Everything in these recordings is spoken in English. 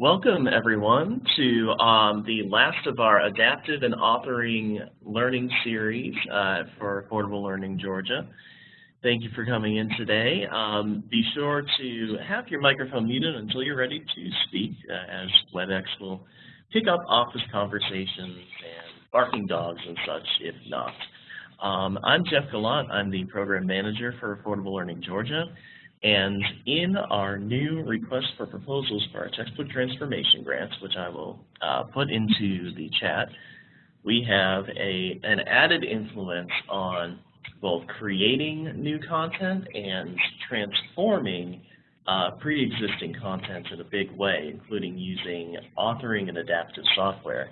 Welcome everyone to um, the last of our adaptive and authoring learning series uh, for Affordable Learning Georgia. Thank you for coming in today. Um, be sure to have your microphone muted until you're ready to speak uh, as WebEx will pick up office conversations and barking dogs and such if not. Um, I'm Jeff Gallant. I'm the program manager for Affordable Learning Georgia. And in our new request for proposals for our textbook transformation grants, which I will uh, put into the chat, we have a, an added influence on both creating new content and transforming uh, pre-existing content in a big way, including using authoring and adaptive software.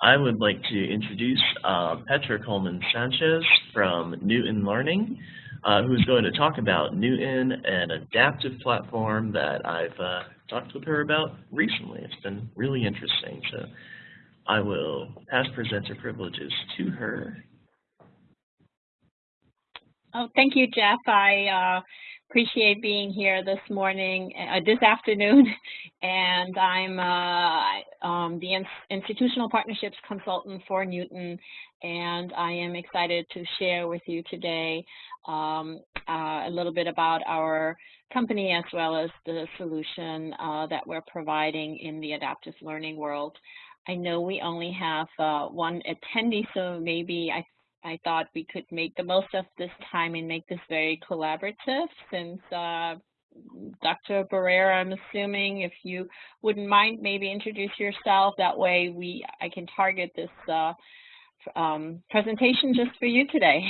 I would like to introduce uh, Petra Coleman Sanchez from Knewton Learning uh, who's going to talk about Knewton, an adaptive platform that I've uh, talked with her about recently. It's been really interesting. So I will pass presenter privileges to her. Oh, thank you, Jeff. I uh, appreciate being here this morning, uh, this afternoon, and I'm uh, um, the Institutional Partnerships Consultant for Knewton, and I am excited to share with you today um, uh, a little bit about our company as well as the solution uh, that we're providing in the adaptive learning world. I know we only have uh, one attendee, so maybe I I thought we could make the most of this time and make this very collaborative since uh, Dr. Barrera, I'm assuming if you wouldn't mind maybe introduce yourself, that way we I can target this uh, um, presentation just for you today.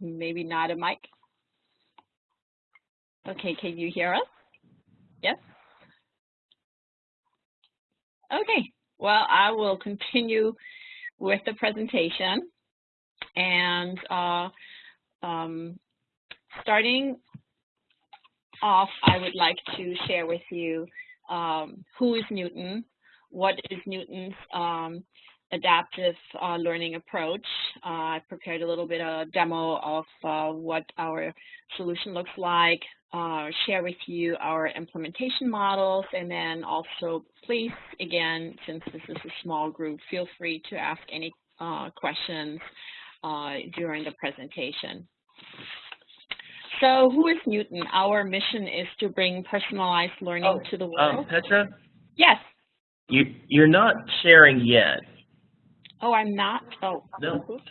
Maybe not a mic. Okay, can you hear us? Yes? Okay, well, I will continue with the presentation. And uh, um, starting off, I would like to share with you um, who is Knewton, what is Knewton's um, adaptive uh, learning approach. Uh, I prepared a little bit of a demo of uh, what our solution looks like, uh, share with you our implementation models, and then also please, again, since this is a small group, feel free to ask any uh, questions uh, during the presentation. So who is Knewton? Our mission is to bring personalized learning oh, to the um, world. Um, Petra? Yes. You, you're not sharing yet. Oh, I'm not? Oh. No. Oops.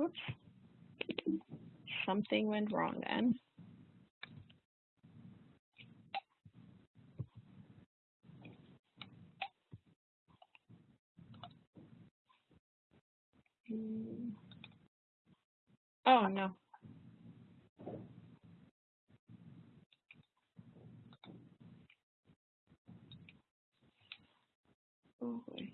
Oops. Something went wrong then. Hmm. Oh, no. Oh, boy.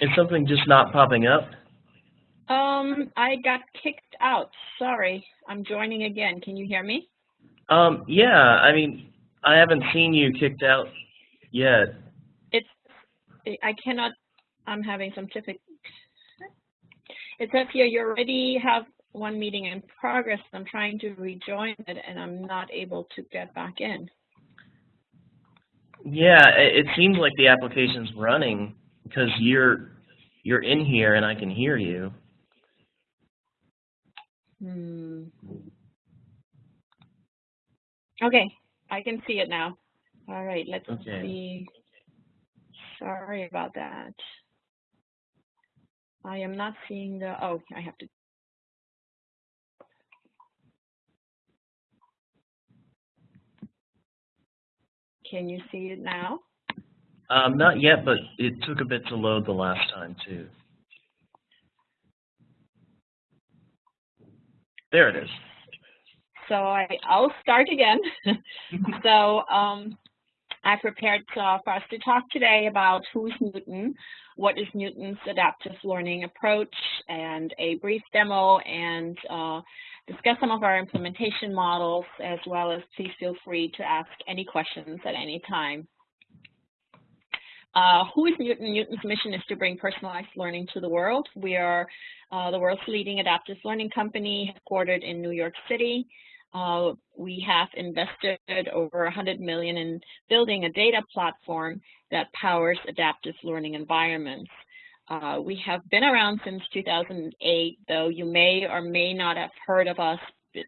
Is something just not popping up? Um, I got kicked out. Sorry. I'm joining again. Can you hear me? Um, yeah, I mean, I haven't seen you kicked out yet. I cannot I'm having some difficulty. It says here you already have one meeting in progress. I'm trying to rejoin it and I'm not able to get back in. Yeah, it, it seems like the application's running because you're you're in here and I can hear you. Hmm. Okay, I can see it now. All right, let's Okay. see. Sorry about that. I am not seeing the, oh, I have to. Can you see it now? Um, not yet, but it took a bit to load the last time too. There it is. So I, I'll start again. so um, I prepared uh, for us to talk today about who's Knewton, what is Knewton's adaptive learning approach, and a brief demo and uh, discuss some of our implementation models, as well as please feel free to ask any questions at any time. Uh, who is Knewton? Knewton's mission is to bring personalized learning to the world. We are uh, the world's leading adaptive learning company headquartered in New York City. Uh, we have invested over 100 million in building a data platform that powers adaptive learning environments. Uh, we have been around since 2008, though you may or may not have heard of us,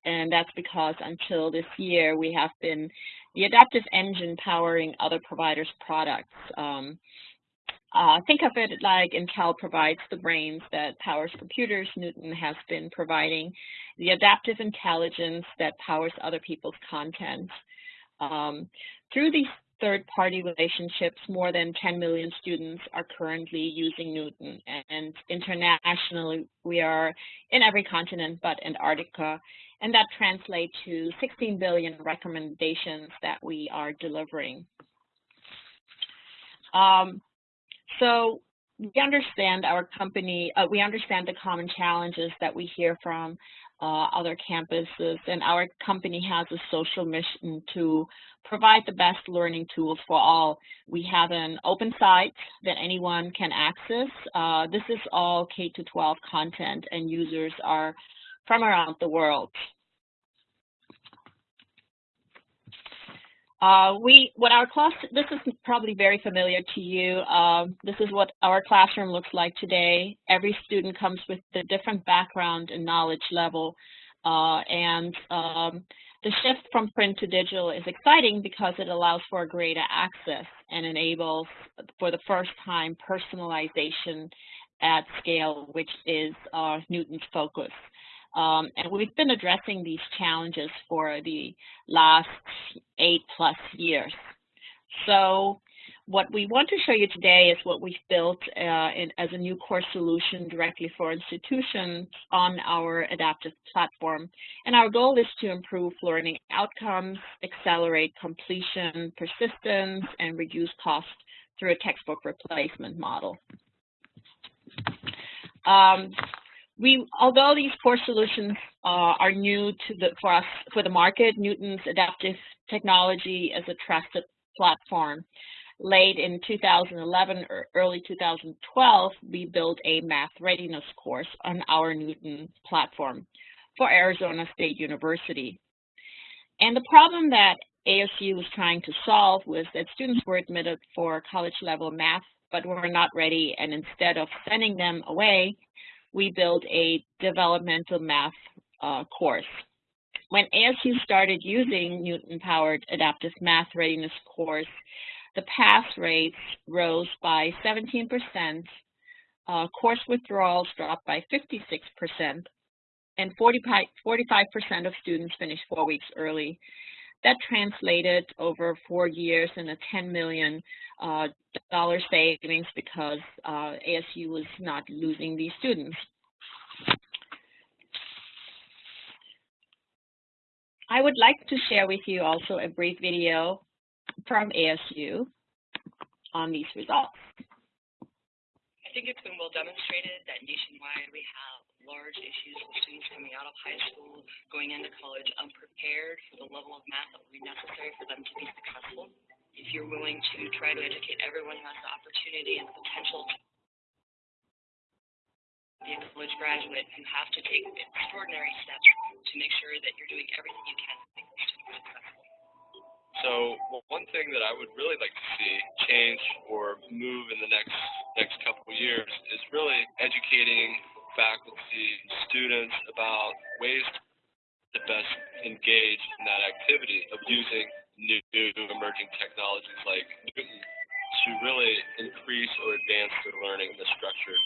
and that's because until this year we have been the adaptive engine powering other providers' products. Um, uh, think of it like Intel provides the brains that powers computers. Knewton has been providing the adaptive intelligence that powers other people's content. Um, through these third-party relationships, more than 10 million students are currently using Knewton, And internationally, we are in every continent but Antarctica. And that translates to 16 billion recommendations that we are delivering. Um, so we understand our company, uh, we understand the common challenges that we hear from uh, other campuses, and our company has a social mission to provide the best learning tools for all. We have an open site that anyone can access. Uh, this is all K-12 content, and users are from around the world. Uh, we, what our class, this is probably very familiar to you. Um, this is what our classroom looks like today. Every student comes with a different background and knowledge level. Uh, and um, the shift from print to digital is exciting because it allows for greater access and enables, for the first time, personalization at scale, which is uh, Knewton's focus. Um, and we've been addressing these challenges for the last eight plus years. So what we want to show you today is what we've built uh, in, as a new course solution directly for institutions on our adaptive platform. And our goal is to improve learning outcomes, accelerate completion, persistence, and reduce cost through a textbook replacement model. Um, we, although these core solutions uh, are new to the, for us, for the market, Knewton's adaptive technology as a trusted platform. Late in 2011 or early 2012, we built a math readiness course on our Knewton platform for Arizona State University. And the problem that ASU was trying to solve was that students were admitted for college level math, but were not ready. And instead of sending them away, we built a developmental math uh, course. When ASU started using Knewton-powered adaptive math readiness course, the pass rates rose by 17%, uh, course withdrawals dropped by 56%, and 45% of students finished four weeks early. That translated over four years in a 10 million uh, savings because uh, ASU was not losing these students. I would like to share with you also a brief video from ASU on these results. I think it's been well demonstrated that nationwide we have large issues with students coming out of high school, going into college unprepared for the level of math that will be necessary for them to be successful. If you're willing to try to educate everyone who has the opportunity and the potential to be a college graduate, you have to take extraordinary steps to make sure that you're doing everything you can to make the student successful. So one thing that I would really like to see change or move in the next next couple of years is really educating faculty, and students about ways to best engage in that activity of using new, new emerging technologies like Knewton to really increase or advance their learning in the structured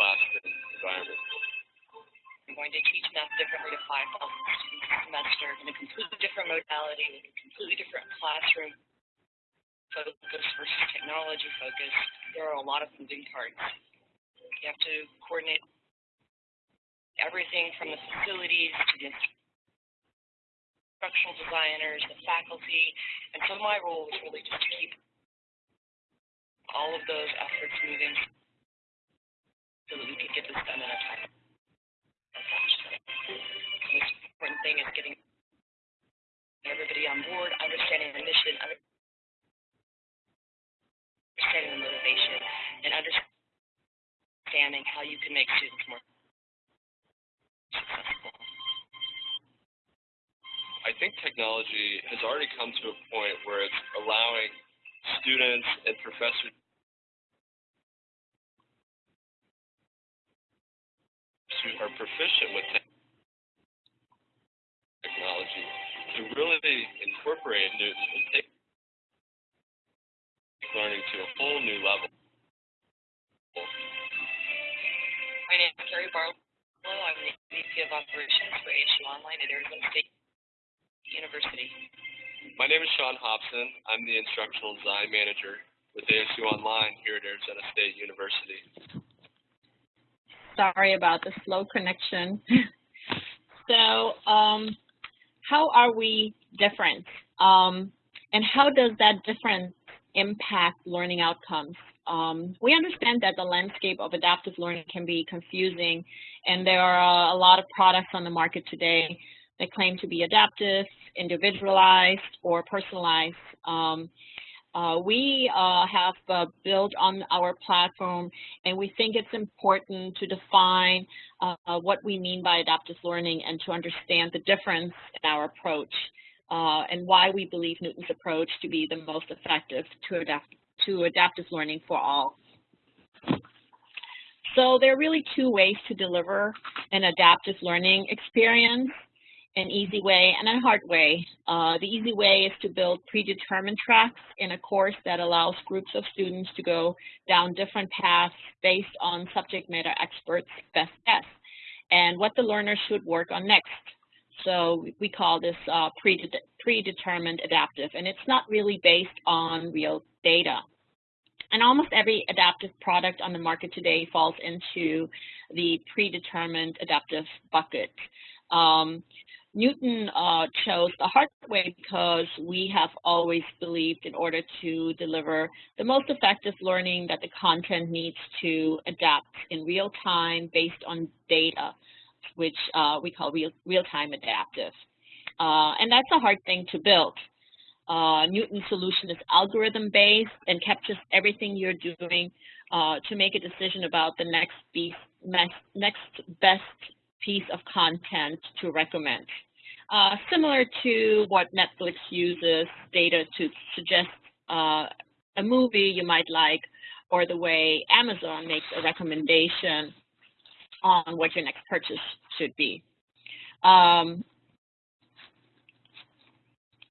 classroom environment. I'm going to teach math differently to 5,000 students a semester in a completely different modality, with a completely different classroom focus versus technology focus. There are a lot of moving parts. You have to coordinate everything from the facilities to the instructional designers, the faculty, and so my role was really just to keep all of those efforts moving understanding how you can make students more. I think technology has already come to a point where it's allowing students and professors who are proficient with technology to really incorporate Knewton and take learning to a whole new level. My name is Carrie Barlow. I'm the VP of Operations for ASU Online at Arizona State University. My name is Sean Hobson. I'm the Instructional Design Manager with ASU Online here at Arizona State University. Sorry about the slow connection. so um, how are we different? Um, and how does that difference impact learning outcomes? Um, we understand that the landscape of adaptive learning can be confusing, and there are a lot of products on the market today that claim to be adaptive, individualized, or personalized. Um, uh, we uh, have uh, built on our platform, and we think it's important to define uh, what we mean by adaptive learning and to understand the difference in our approach uh, and why we believe Knewton's approach to be the most effective to, adapt to adaptive learning for all. So there are really two ways to deliver an adaptive learning experience an easy way and a hard way. Uh, the easy way is to build predetermined tracks in a course that allows groups of students to go down different paths based on subject matter experts' best guess and what the learner should work on next. So we call this uh, predetermined adaptive, and it's not really based on real data. And almost every adaptive product on the market today falls into the predetermined adaptive bucket. Um, Knewton uh, chose the hard way because we have always believed in order to deliver the most effective learning that the content needs to adapt in real time based on data, which uh, we call real, real-time adaptive. Uh, and that's a hard thing to build. Uh, Knewton's solution is algorithm-based and captures everything you're doing uh, to make a decision about the next, beast, next best piece of content to recommend. Uh, similar to what Netflix uses data to suggest uh, a movie you might like, or the way Amazon makes a recommendation on what your next purchase should be. Um,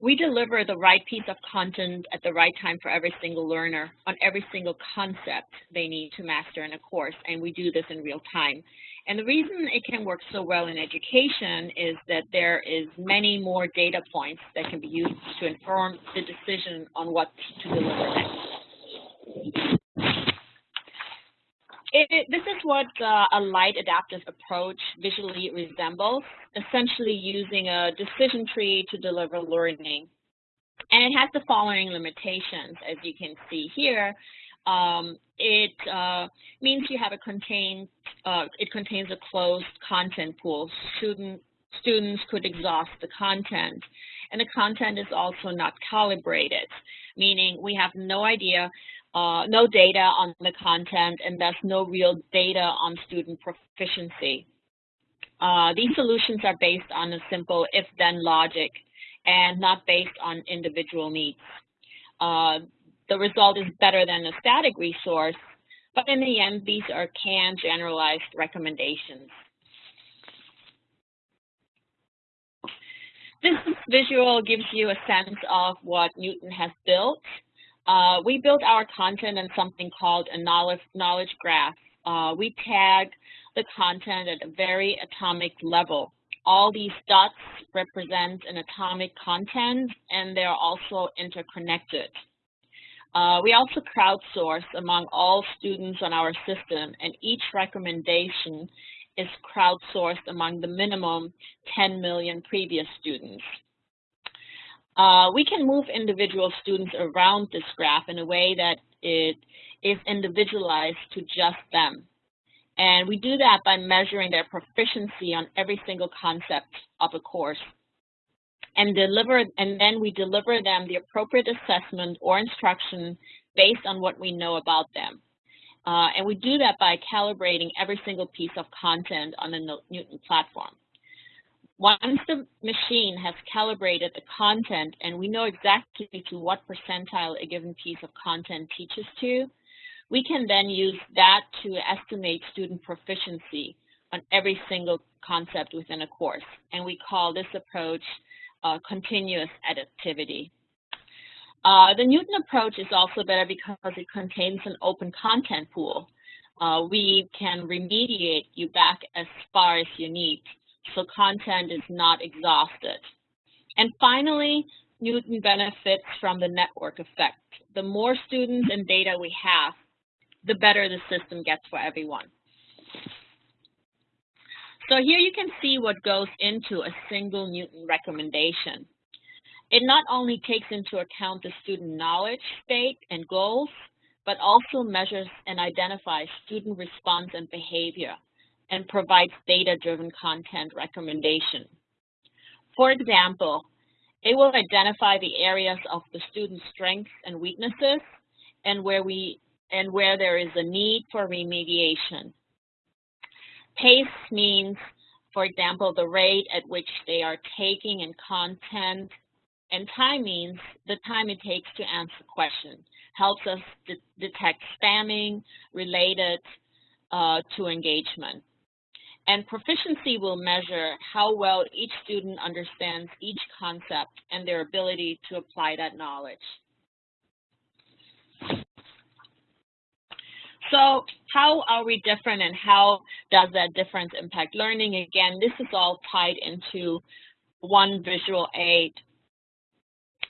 we deliver the right piece of content at the right time for every single learner on every single concept they need to master in a course, and we do this in real time. And the reason it can work so well in education is that there is many more data points that can be used to inform the decision on what to deliver next. It, it, this is what uh, a light adaptive approach visually resembles, essentially using a decision tree to deliver learning. And it has the following limitations, as you can see here. Um, it uh, means you have a contained, uh, it contains a closed content pool. Student, students could exhaust the content. And the content is also not calibrated, meaning we have no idea uh, no data on the content, and thus no real data on student proficiency. Uh, these solutions are based on a simple if-then logic and not based on individual needs. Uh, the result is better than a static resource, but in the end, these are canned generalized recommendations. This visual gives you a sense of what Knewton has built. Uh, we built our content in something called a knowledge, knowledge graph. Uh, we tag the content at a very atomic level. All these dots represent an atomic content and they're also interconnected. Uh, we also crowdsource among all students on our system and each recommendation is crowdsourced among the minimum 10 million previous students. Uh, we can move individual students around this graph in a way that it is individualized to just them. And we do that by measuring their proficiency on every single concept of a course. And deliver, and then we deliver them the appropriate assessment or instruction based on what we know about them. Uh, and we do that by calibrating every single piece of content on the Knewton platform. Once the machine has calibrated the content and we know exactly to what percentile a given piece of content teaches to, we can then use that to estimate student proficiency on every single concept within a course. And we call this approach uh, continuous adaptivity. Uh, the Knewton approach is also better because it contains an open content pool. Uh, we can remediate you back as far as you need, so content is not exhausted. And finally, Knewton benefits from the network effect. The more students and data we have, the better the system gets for everyone. So here you can see what goes into a single Knewton recommendation. It not only takes into account the student knowledge state and goals, but also measures and identifies student response and behavior and provides data-driven content recommendation. For example, it will identify the areas of the student's strengths and weaknesses and where we and where there is a need for remediation. Pace means, for example, the rate at which they are taking in content, and time means the time it takes to answer questions. Helps us de detect spamming related uh, to engagement. And proficiency will measure how well each student understands each concept and their ability to apply that knowledge. So how are we different and how does that difference impact learning? Again, this is all tied into one visual aid.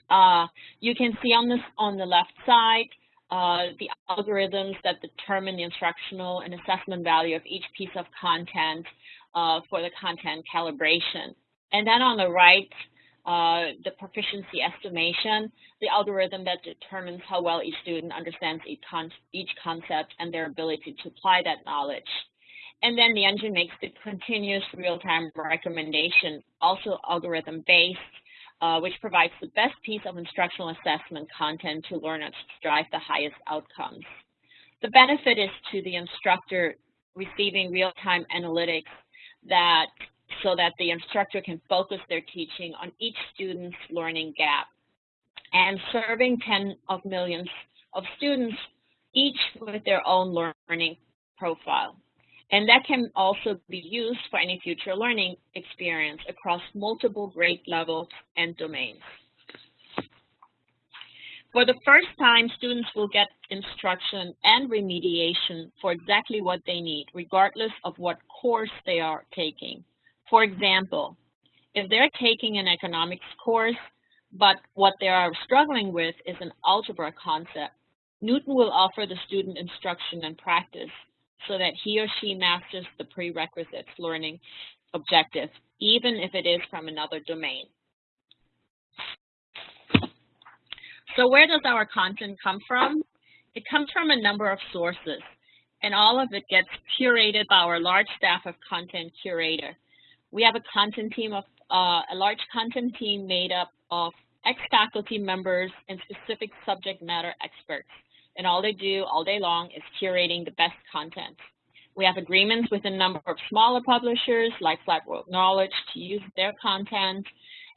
Uh, you can see on this on the left side uh, the algorithms that determine the instructional and assessment value of each piece of content uh, for the content calibration. And then on the right, uh, the proficiency estimation, the algorithm that determines how well each student understands each, con each concept and their ability to apply that knowledge. And then the engine makes the continuous real-time recommendation, also algorithm-based, uh, which provides the best piece of instructional assessment content to learners to drive the highest outcomes. The benefit is to the instructor receiving real-time analytics that so that the instructor can focus their teaching on each student's learning gap and serving 10 of millions of students, each with their own learning profile. And that can also be used for any future learning experience across multiple grade levels and domains. For the first time, students will get instruction and remediation for exactly what they need, regardless of what course they are taking. For example, if they're taking an economics course, but what they are struggling with is an algebra concept, Knewton will offer the student instruction and practice so that he or she masters the prerequisites learning objective, even if it is from another domain. So where does our content come from? It comes from a number of sources, and all of it gets curated by our large staff of content curator. We have a content team of uh, a large content team made up of ex-faculty members and specific subject matter experts and all they do all day long is curating the best content. We have agreements with a number of smaller publishers like Flatworld Knowledge to use their content,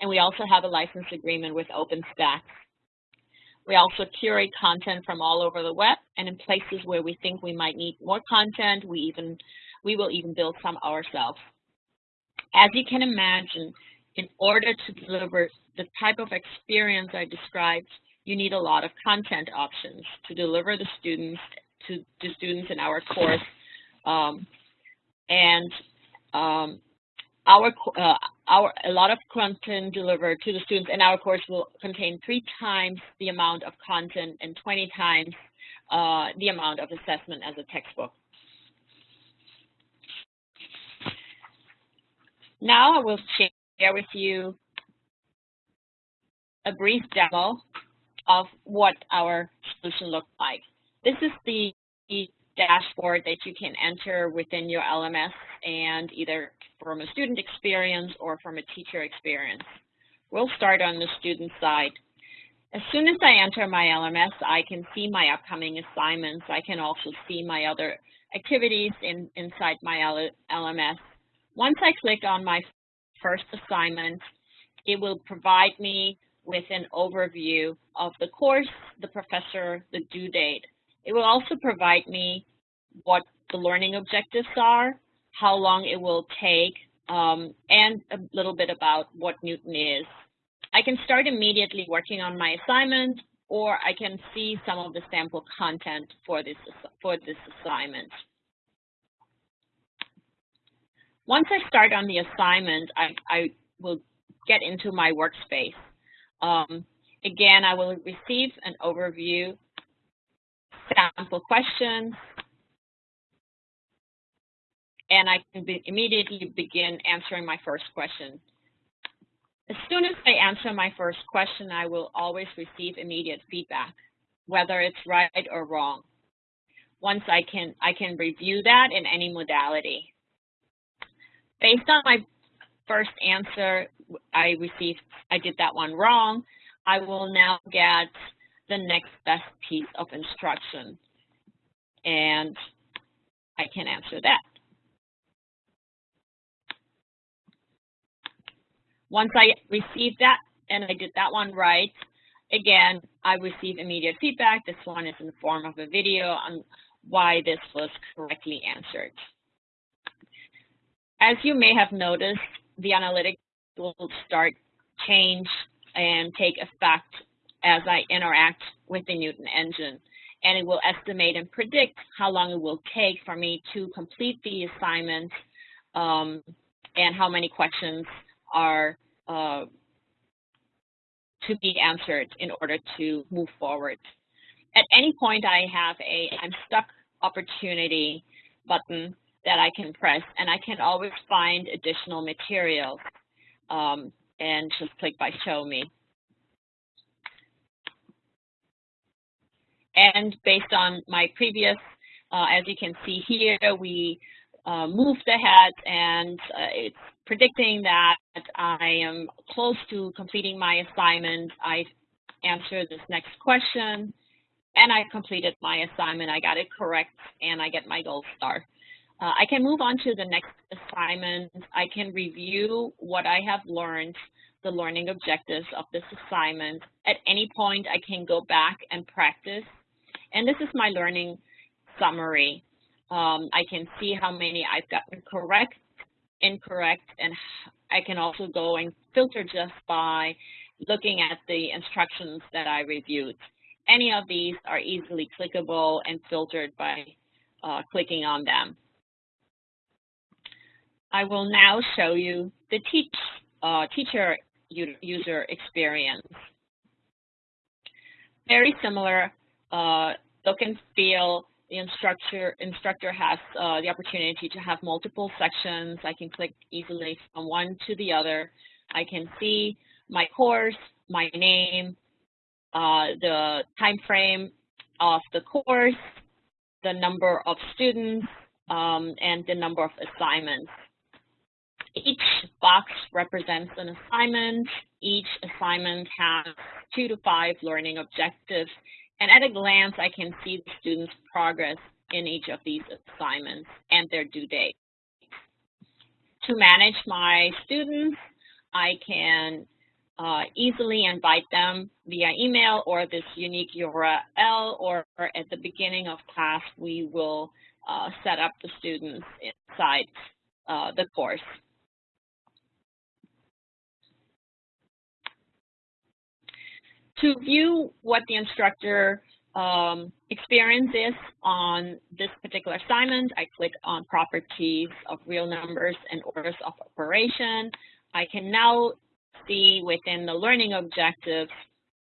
and we also have a license agreement with OpenStax. We also curate content from all over the web, and in places where we think we might need more content, we even we will even build some ourselves. As you can imagine, in order to deliver the type of experience I described, you need a lot of content options to deliver the students to the students in our course. Um, and um, our, uh, our, a lot of content delivered to the students in our course will contain three times the amount of content and 20 times uh, the amount of assessment as a textbook. Now I will share with you a brief demo of what our solution looks like. This is the dashboard that you can enter within your LMS and either from a student experience or from a teacher experience. We'll start on the student side. As soon as I enter my LMS, I can see my upcoming assignments. I can also see my other activities in, inside my LMS. Once I click on my first assignment, it will provide me with an overview of the course, the professor, the due date. It will also provide me what the learning objectives are, how long it will take, um, and a little bit about what Knewton is. I can start immediately working on my assignment, or I can see some of the sample content for this, for this assignment. Once I start on the assignment, I, I will get into my workspace. Um, again, I will receive an overview, sample questions, and I can be immediately begin answering my first question. As soon as I answer my first question, I will always receive immediate feedback, whether it's right or wrong. Once I can, I can review that in any modality. Based on my first answer, I received, I did that one wrong. I will now get the next best piece of instruction and I can answer that. Once I receive that and I did that one right, again, I receive immediate feedback. This one is in the form of a video on why this was correctly answered. As you may have noticed, the analytics will start change and take effect as I interact with the Knewton engine. And it will estimate and predict how long it will take for me to complete the assignment um, and how many questions are uh, to be answered in order to move forward. At any point, I have a I'm stuck opportunity button that I can press, and I can always find additional materials um, and just click by show me. And based on my previous, uh, as you can see here, we uh, moved ahead and uh, it's predicting that I am close to completing my assignment. I answer this next question and I completed my assignment. I got it correct and I get my gold star. Uh, I can move on to the next assignment. I can review what I have learned, the learning objectives of this assignment. At any point, I can go back and practice. And this is my learning summary. Um, I can see how many I've gotten correct, incorrect, and I can also go and filter just by looking at the instructions that I reviewed. Any of these are easily clickable and filtered by uh, clicking on them. I will now show you the teach, uh, teacher user experience. Very similar uh, look and feel. The instructor, instructor has uh, the opportunity to have multiple sections. I can click easily from one to the other. I can see my course, my name, uh, the time frame of the course, the number of students, um, and the number of assignments. Each box represents an assignment. Each assignment has two to five learning objectives, And at a glance, I can see the students' progress in each of these assignments and their due date. To manage my students, I can uh, easily invite them via email or this unique URL, or, or at the beginning of class, we will uh, set up the students inside uh, the course. To view what the instructor um, on this particular assignment, I click on properties of real numbers and orders of operation. I can now see within the learning objectives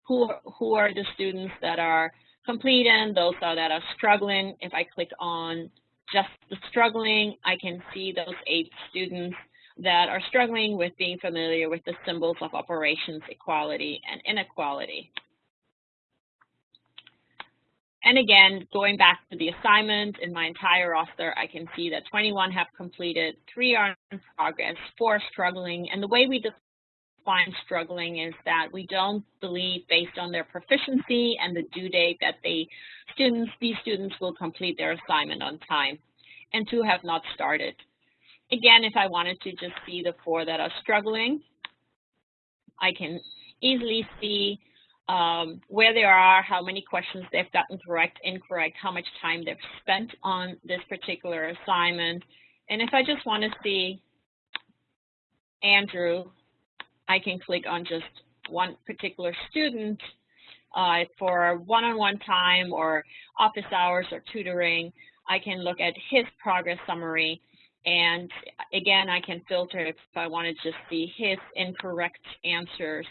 who, who are the students that are completing, those are that are struggling. If I click on just the struggling, I can see those eight students that are struggling with being familiar with the symbols of operations, equality, and inequality. And again, going back to the assignment in my entire roster, I can see that 21 have completed, three are in progress, four are struggling. And the way we define struggling is that we don't believe based on their proficiency and the due date that they students, these students will complete their assignment on time. And two have not started. Again, if I wanted to just see the four that are struggling, I can easily see um, where they are, how many questions they've gotten correct, incorrect, how much time they've spent on this particular assignment. And if I just want to see Andrew, I can click on just one particular student uh, for one-on-one -on -one time or office hours or tutoring. I can look at his progress summary. And again, I can filter if I want to just see his incorrect answers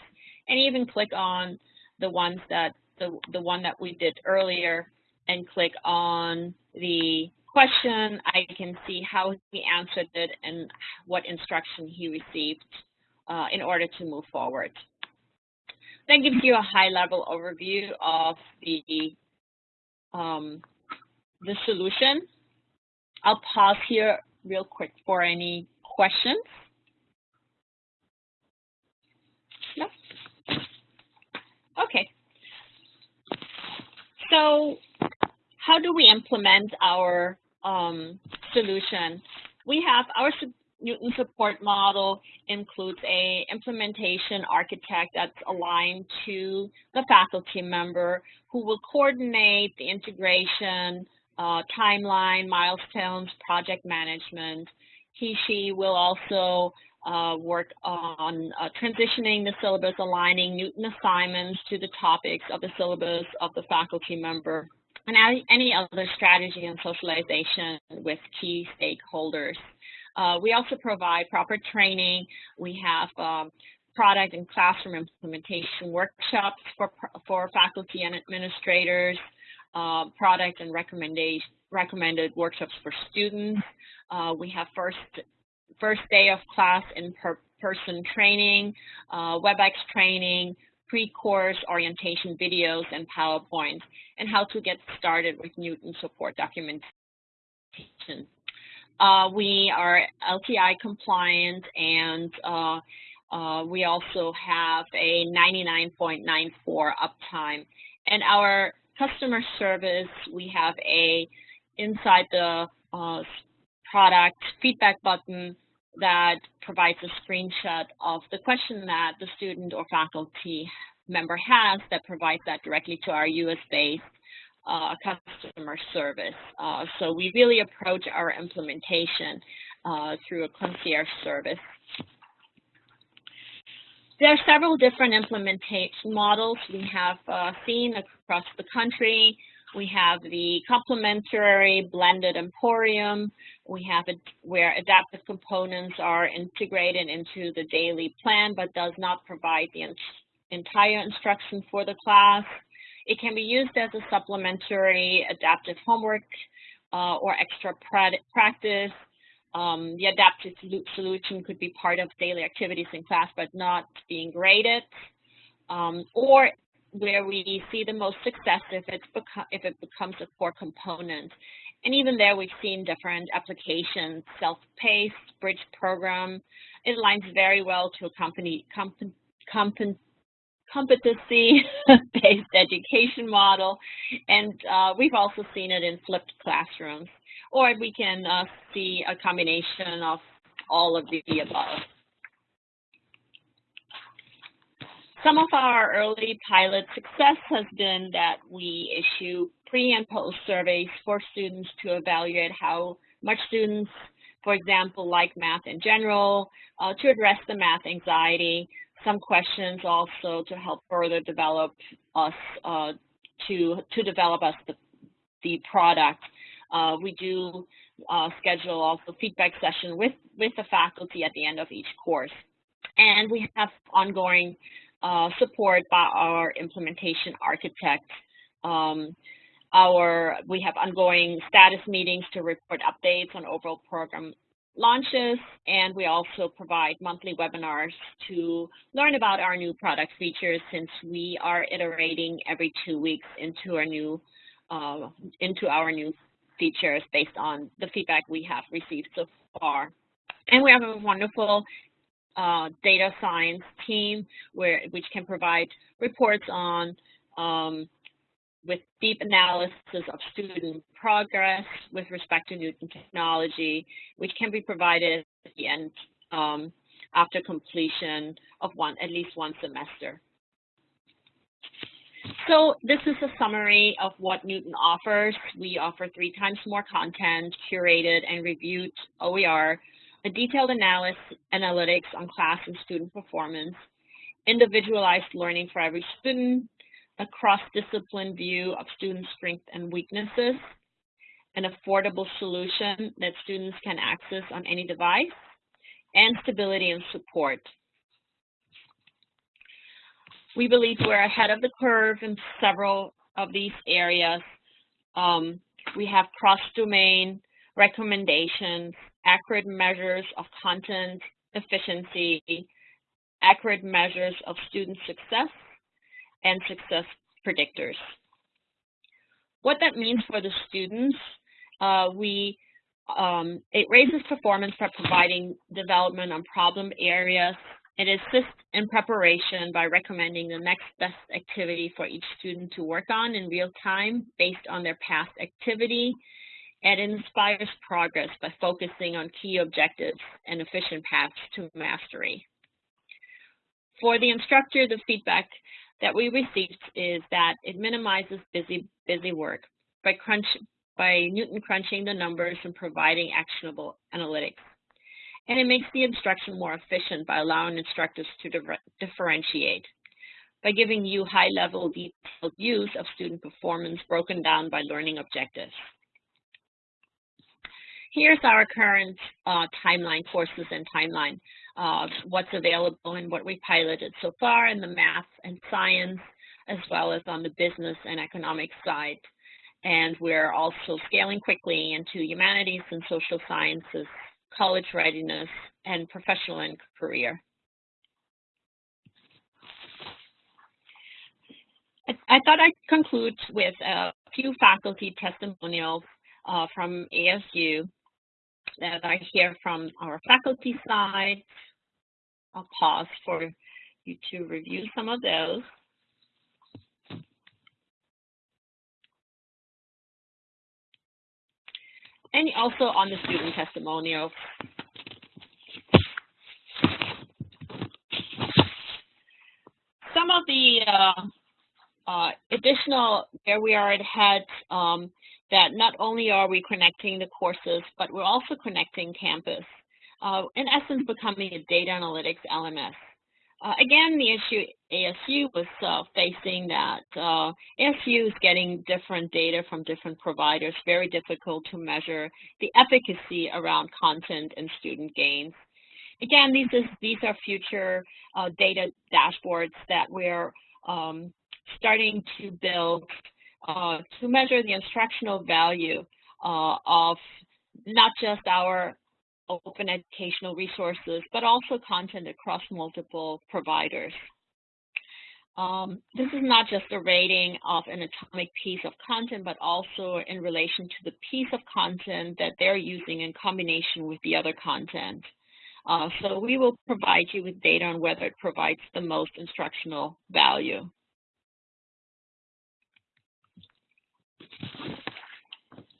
and even click on the ones that the, the one that we did earlier and click on the question, I can see how he answered it and what instruction he received uh, in order to move forward. That gives you a high-level overview of the, um, the solution. I'll pause here real quick for any questions. Okay. So how do we implement our um, solution? We have our Knewton support model includes a implementation architect that's aligned to the faculty member who will coordinate the integration, uh, timeline, milestones, project management. He, she will also uh, work on uh, transitioning the syllabus, aligning Knewton assignments to the topics of the syllabus of the faculty member, and any other strategy and socialization with key stakeholders. Uh, we also provide proper training. We have um, product and classroom implementation workshops for, for faculty and administrators, uh, product and recommended workshops for students. Uh, we have first first day of class in per person training, uh, WebEx training, pre-course orientation videos and PowerPoint, and how to get started with Knewton support documentation. Uh, we are LTI compliant and uh, uh, we also have a 99.94 uptime. And our customer service, we have a inside the uh, product feedback button that provides a screenshot of the question that the student or faculty member has that provides that directly to our US-based uh, customer service. Uh, so we really approach our implementation uh, through a concierge service. There are several different implementation models we have uh, seen across the country. We have the complementary blended emporium. We have it where adaptive components are integrated into the daily plan, but does not provide the entire instruction for the class. It can be used as a supplementary adaptive homework uh, or extra practice. Um, the adaptive solution could be part of daily activities in class, but not being graded. Um, or where we see the most success if, it's if it becomes a core component. And even there, we've seen different applications, self-paced, bridge program. It aligns very well to a company, comp, comp, competency-based education model, and uh, we've also seen it in flipped classrooms. Or we can uh, see a combination of all of the above. Some of our early pilot success has been that we issue pre and post surveys for students to evaluate how much students, for example, like math in general, uh, to address the math anxiety, some questions also to help further develop us, uh, to, to develop us the, the product. Uh, we do uh, schedule also feedback session with, with the faculty at the end of each course. And we have ongoing uh, support by our implementation architect. Um, our, we have ongoing status meetings to report updates on overall program launches, and we also provide monthly webinars to learn about our new product features since we are iterating every two weeks into our new uh, into our new features based on the feedback we have received so far. And we have a wonderful uh, data science team where which can provide reports on um, with deep analysis of student progress with respect to new technology, which can be provided at the end um, after completion of one at least one semester. So this is a summary of what Knewton offers. We offer three times more content, curated and reviewed OER a detailed analysis, analytics on class and student performance, individualized learning for every student, a cross-discipline view of student strengths and weaknesses, an affordable solution that students can access on any device, and stability and support. We believe we're ahead of the curve in several of these areas. Um, we have cross-domain recommendations accurate measures of content efficiency, accurate measures of student success, and success predictors. What that means for the students, uh, we um, it raises performance by providing development on problem areas. It assists in preparation by recommending the next best activity for each student to work on in real time based on their past activity and inspires progress by focusing on key objectives and efficient paths to mastery. For the instructor, the feedback that we received is that it minimizes busy, busy work by, crunch, by Knewton crunching the numbers and providing actionable analytics. And it makes the instruction more efficient by allowing instructors to differentiate by giving you high-level detailed views of student performance broken down by learning objectives. Here's our current uh, timeline, courses and timeline, of what's available and what we piloted so far in the math and science, as well as on the business and economic side. And we're also scaling quickly into humanities and social sciences, college readiness, and professional and career. I, thought I'd conclude with a few faculty testimonials uh, from ASU that I hear from our faculty side. I'll pause for you to review some of those. And also on the student testimonial. Some of the uh, uh, additional where we are ahead um, that not only are we connecting the courses, but we're also connecting campus, uh, in essence becoming a data analytics LMS. Uh, again, the issue ASU was uh, facing that uh, ASU is getting different data from different providers, very difficult to measure the efficacy around content and student gains. Again, these, is, these are future uh, data dashboards that we're um, starting to build uh, to measure the instructional value uh, of not just our open educational resources, but also content across multiple providers. Um, this is not just a rating of an atomic piece of content, but also in relation to the piece of content that they're using in combination with the other content. Uh, so we will provide you with data on whether it provides the most instructional value.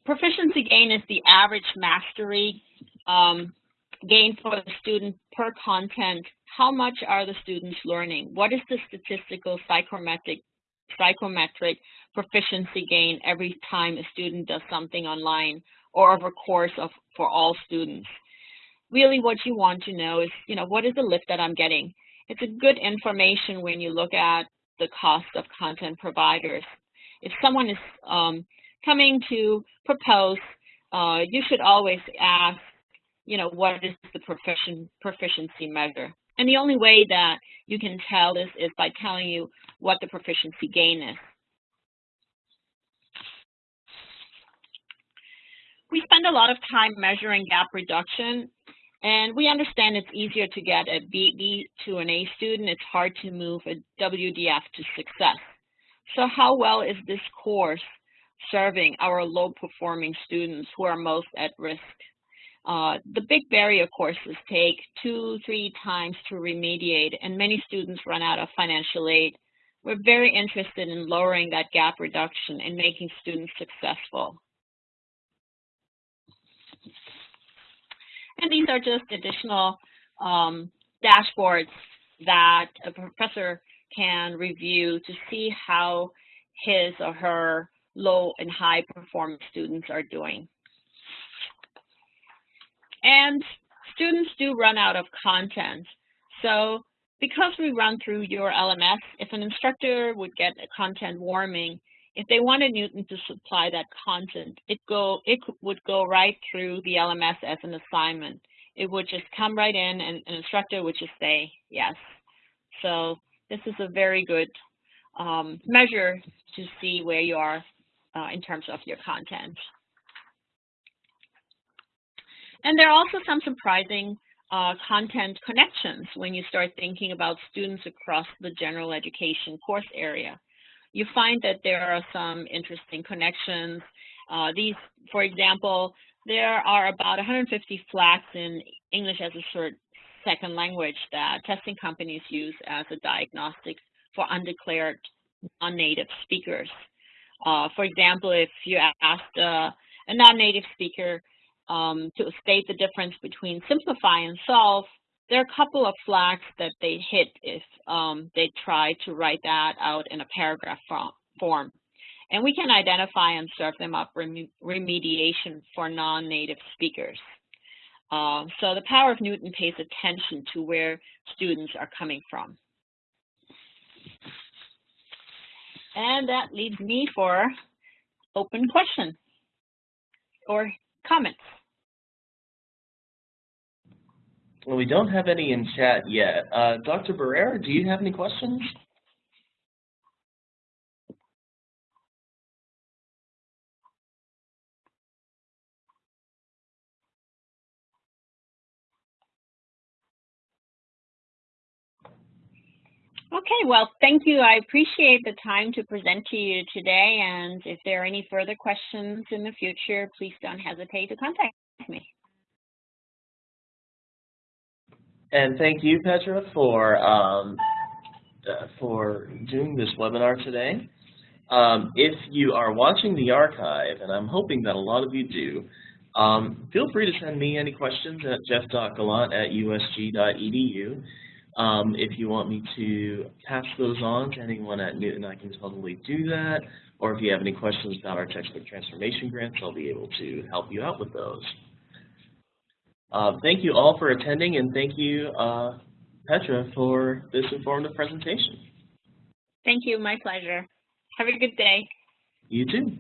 Proficiency gain is the average mastery um, gain for the student per content. How much are the students learning? What is the statistical psychometric, psychometric proficiency gain every time a student does something online or over course of for all students? Really what you want to know is, you know, what is the lift that I'm getting? It's a good information when you look at the cost of content providers. If someone is um, coming to propose, uh, you should always ask, you know, what is the proficien proficiency measure? And the only way that you can tell this is by telling you what the proficiency gain is. We spend a lot of time measuring gap reduction, and we understand it's easier to get a B to an A student. It's hard to move a WDF to success. So how well is this course serving our low-performing students who are most at risk. Uh, the big barrier courses take two, three times to remediate, and many students run out of financial aid. We're very interested in lowering that gap reduction and making students successful. And these are just additional um, dashboards that a professor can review to see how his or her low and high performing students are doing. And students do run out of content. So because we run through your LMS, if an instructor would get a content warming, if they wanted Knewton to supply that content, it go it would go right through the LMS as an assignment. It would just come right in and an instructor would just say yes. So this is a very good um, measure to see where you are uh, in terms of your content. And there are also some surprising uh, content connections when you start thinking about students across the general education course area. You find that there are some interesting connections. Uh, these, for example, there are about 150 flags in English as a second language that testing companies use as a diagnostic for undeclared non-native speakers. Uh, for example, if you asked uh, a non-native speaker um, to state the difference between simplify and solve, there are a couple of flags that they hit if um, they try to write that out in a paragraph form. And we can identify and serve them up rem remediation for non-native speakers. Uh, so the power of Knewton pays attention to where students are coming from. And that leaves me for open question or comments. Well, we don't have any in chat yet. Uh, Dr. Barrera, do you have any questions? Okay, well, thank you. I appreciate the time to present to you today. And if there are any further questions in the future, please don't hesitate to contact me. And thank you, Petra, for um, uh, for doing this webinar today. Um, if you are watching the archive, and I'm hoping that a lot of you do, um, feel free to send me any questions at jeff.gallant at usg.edu. Um, if you want me to pass those on to anyone at Knewton, I can totally do that. Or if you have any questions about our textbook transformation grants, I'll be able to help you out with those. Uh, thank you all for attending, and thank you, uh, Petra, for this informative presentation. Thank you. My pleasure. Have a good day. You too.